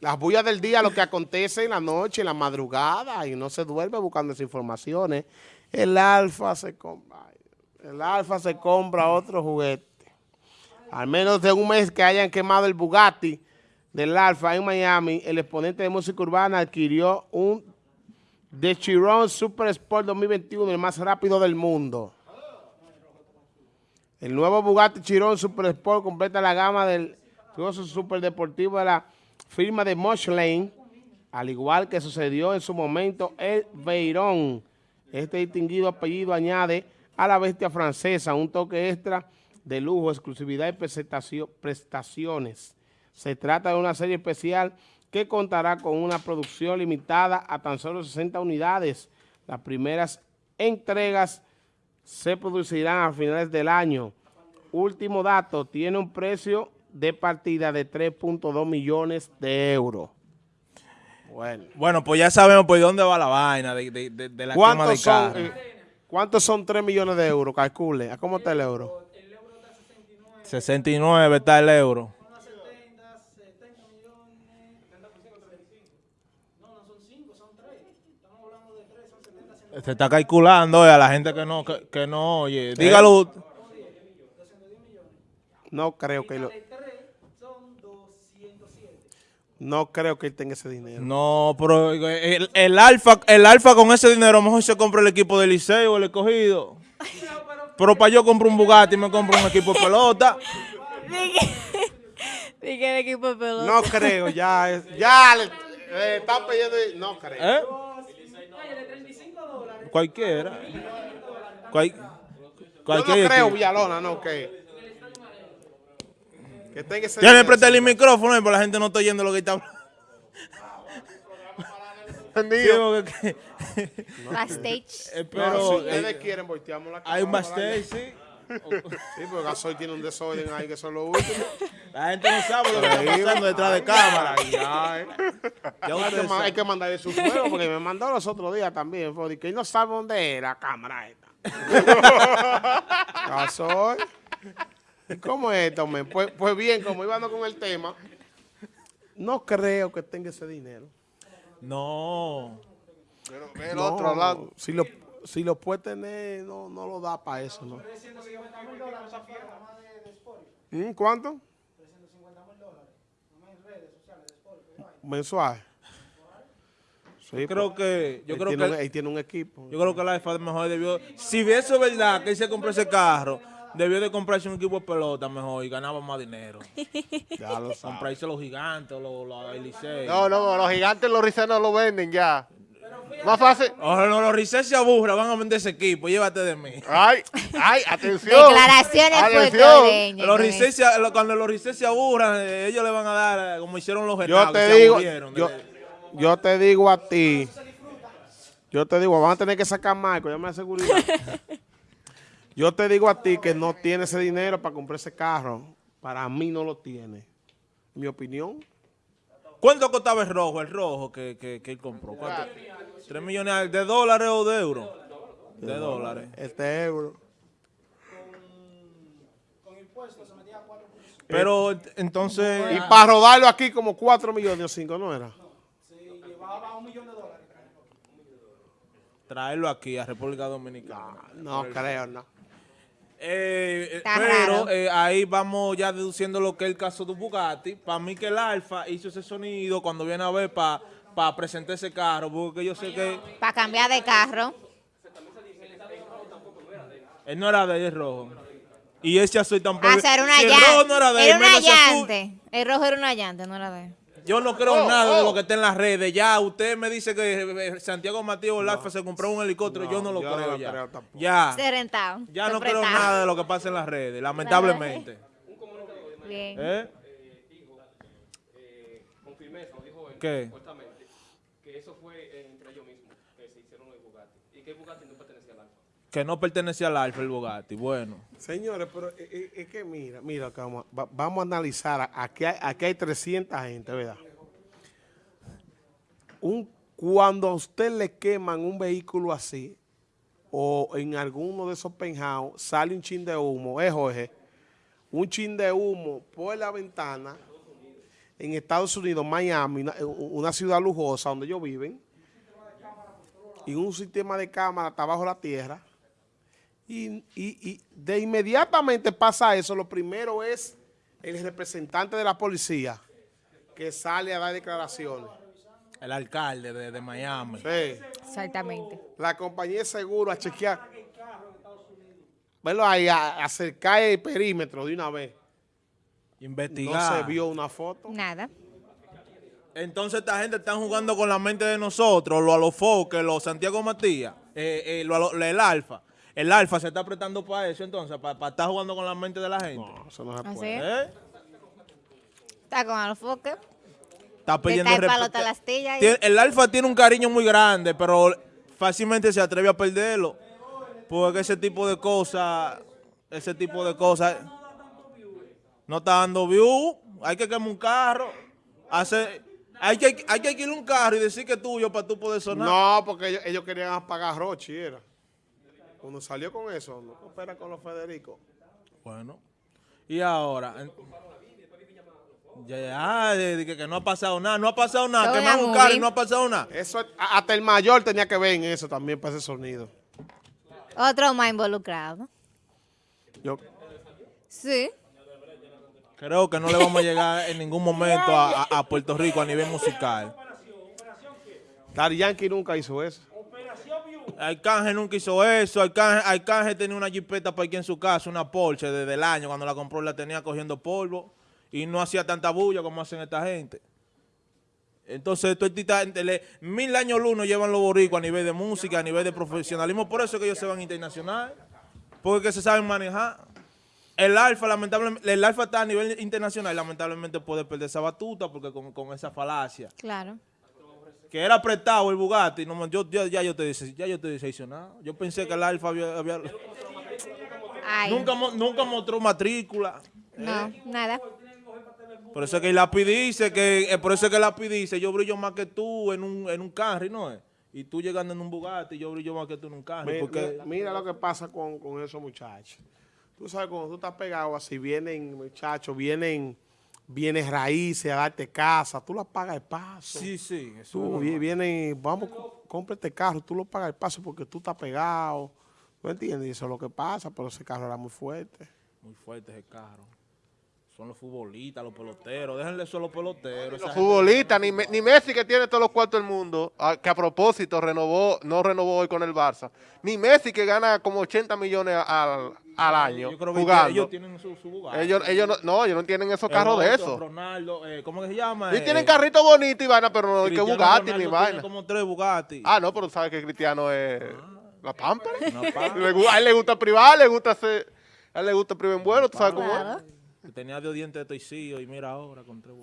Las bullas del día, lo que acontece en la noche, en la madrugada, y no se duerme buscando esas informaciones. El alfa se compra, el alfa se compra otro juguete. Al menos de un mes que hayan quemado el Bugatti del alfa en Miami, el exponente de música urbana adquirió un The Chiron Super Sport 2021, el más rápido del mundo. El nuevo Bugatti Chiron Super Sport completa la gama del super deportivo de la firma de Lane, al igual que sucedió en su momento el Veyron. Este distinguido apellido añade a la bestia francesa un toque extra de lujo, exclusividad y prestaciones. Se trata de una serie especial que contará con una producción limitada a tan solo 60 unidades. Las primeras entregas se producirán a finales del año. Último dato, tiene un precio de partida de 3.2 millones de euros. Bueno. bueno, pues ya sabemos por dónde va la vaina de, de, de la quema de son, eh, ¿Cuántos son 3 millones de euros? Calcule. ¿A cómo está el euro? El euro está 69. 69 está el euro. Se está calculando a la gente que no, que, no oye. Dígalo. No creo que lo... No creo que él tenga ese dinero. No, pero el, el, alfa, el alfa con ese dinero, a lo mejor se compra el equipo del liceo, el escogido. pero para yo compro un Bugatti y me compro un equipo de pelota. Dije el equipo de pelota. No creo, ya, ya le, está pidiendo, no creo. ¿Eh? Cualquiera. Cual, cualquier yo no creo, Villalona, no, que... Que tenga ese ya le presté el micrófono y por la gente no está oyendo lo que está hablando. Backstage. Eh, pero, si ustedes eh, quieren, volteamos la cámara. Hay un backstage, sí. Sí, porque Gasoy tiene un desorden ahí que son los últimos. La gente no sabe lo que está pasando detrás de cámara. Ya, eh. ya hay, que, mandarle su juego porque me mandó los otros días también. Que él no sabe dónde es la cámara esta. Gasoy. ¿Y cómo es esto, Pues, pues bien, como íbamos con el tema, no creo que tenga ese dinero. No. Pero el otro lado. Si lo, si lo puede tener, no, no lo da para eso, ¿no? ¿Mm? ¿Cuánto? 350 mil dólares. redes sociales Mensual. Sí, creo que yo creo que él tiene un equipo. Yo creo que la EFA mejor debió si eso es verdad que él se compró ese carro, debió de comprarse un equipo de pelota mejor y ganaba más dinero. ya lo Comprarse los gigantes, los, los, No, no, los gigantes los Licey no lo venden ya. Más fácil. Ojo, no, los Rizés se aburran, van a vender ese equipo, llévate de mí. Ay, ay, atención. Declaraciones atención. Los Rizés, cuando los Rizés se aburran, eh, ellos le van a dar, eh, como hicieron los Yo te digo, yo, yo, te digo a ti, yo te digo, van a tener que sacar Marco, ya me seguridad. yo te digo a ti que no tiene ese dinero para comprar ese carro. Para mí no lo tiene. Mi opinión. ¿Cuánto costaba el rojo, el rojo que, que, que él compró? ¿Cuánto? ¿Tres millones de dólares o de euros? De, dólares. Este euro. Con, impuestos se metía cuatro Pero entonces... Y para rodarlo aquí como cuatro millones o cinco, ¿no era? No, sí, llevaba un millón de dólares. Traerlo aquí a República Dominicana. No, no creo, no. Eh, eh pero eh, ahí vamos ya deduciendo lo que es el caso de Bugatti. Para mí que el Alfa hizo ese sonido cuando viene a ver para pa presentar ese carro, porque yo sé que... Para cambiar de carro. Él no era de él, rojo. Y ese azul tampoco. Ah, era una el rojo no era de él. Era una llante. El rojo era una llante, no era de él. Yo no creo oh, nada de lo oh. que está en las redes. Ya usted me dice que eh, Santiago Matías no, se compró un helicóptero. yo no lo creo ya. ya. Se rentado. Ya no creo nada de lo que pasa en las redes, lamentablemente. Bien. ¿Eh? ¿Qué? que eso fue entre ellos mismos que se hicieron el Bugatti. Y que Bugatti no. Que no pertenecía al Alfa el Bugatti. Bueno. Señores, pero es, que mira, mira, vamos, vamos a analizar, aquí hay, aquí hay 300 gente, ¿verdad? Un, cuando a usted le queman un vehículo así, o en alguno de esos penthouse, sale un chin de humo, es Jorge, un chin de humo por la ventana, en Estados Unidos, Miami, una, una ciudad lujosa donde ellos viven, y un sistema de cámara está bajo la tierra, y, y- y de inmediatamente pasa eso, lo primero es el representante de la policía que sale a dar declaraciones. El alcalde de, de Miami. Sí. Exactamente. La compañía de seguro a chequear. Verlo ahí, a, acercar el perímetro de una vez. No Investigar. se vio una foto. Nada. Entonces esta gente está jugando con la mente de nosotros, lo Alofoque, los Santiago Matías, eh, eh, lo el Alfa. El Alfa se está apretando para eso entonces, para, estar jugando con la mente de la gente. No, eso no se Así puede. ¿Eh? Está con Alfoque. Está pidiendo está el Alfa tiene un cariño muy grande, pero fácilmente se atreve a perderlo. Porque ese tipo de cosas, ese tipo de cosas, no está dando view. Hay que quemar un carro. Hace, hay, que, hay que alquilar un carro y decir que es tuyo para tú poder sonar. No, porque ellos, ellos querían apagar Rochi, era. Cuando salió con eso, no coopera con los Federico. Bueno. Y ahora. Ya, ya, de que, que no ha pasado nada, no ha pasado nada, que un carro y no ha pasado nada. Eso, hasta el mayor tenía que ver en eso también para ese sonido. Otro más involucrado. Yo, Sí. Creo que no le vamos a llegar en ningún momento a, a- a Puerto Rico a nivel musical. Daddy Yankee nunca hizo eso. Arcángel nunca hizo eso. Arcángel, Arcángel tenía una jipeta para aquí en su casa, una Porsche desde el año. Cuando la compró la tenía cogiendo polvo y no hacía tanta bulla como hacen esta gente. Entonces, mil años luz llevan los boricuas a nivel de música, a nivel de profesionalismo. Por eso es que ellos se van internacional. Porque se saben manejar. El alfa, lamentablemente, el alfa está a nivel internacional lamentablemente puede perder esa batuta porque con esa falacia. Claro. Que era prestado el Bugatti. No, yo, yo- ya yo te dije, ya yo te decepcionado. Yo pensé que el alfa había, había- nunca, nunca mostró matrícula. No, nada. Por eso es que el lápiz dice que, eh, por eso es que el lápiz dice, yo brillo más que tú en un, en un carro, ¿no es? Y tú llegando en un Bugatti, yo brillo más que tú en un carro. Mi- Porque, mi- mira lo que pasa con, con esos muchachos. Tú sabes, cuando tú estás pegado así, vienen muchachos, vienen bienes raíces a darte casa, tú las pagas el paso. sí, sí. Eso Tú es vi- normal. vienen, vamos, có- compra este carro, tú lo pagas el paso porque tú estás pegado. ¿No entiendes? Y eso es lo que pasa, pero ese carro era muy fuerte. Muy fuerte ese carro. Son los futbolistas, los peloteros. Déjenle eso a los peloteros. Los futbolistas, ni, ni Messi que tiene todos los cuartos del mundo, que a propósito renovó, no renovó hoy con el Barça, ni Messi que gana como 80 millones al, al año Yo creo que jugando. ellos tienen su, su. Ellos, ellos no, no, ellos no tienen esos carros de esos. Ronaldo, eh, ¿cómo que se llama? Y Eh, tienen carritos bonitos y vaina, pero no hay que Bugatti Ronaldo ni vaina. como tres Bugatti. Ah, no, pero sabes que Cristiano es la pampa. A él le gusta privar, le gusta hacer, a él le gusta privar en bueno, tú sabes cómo es. Tenía dos dientes de toicillo y mira ahora con tres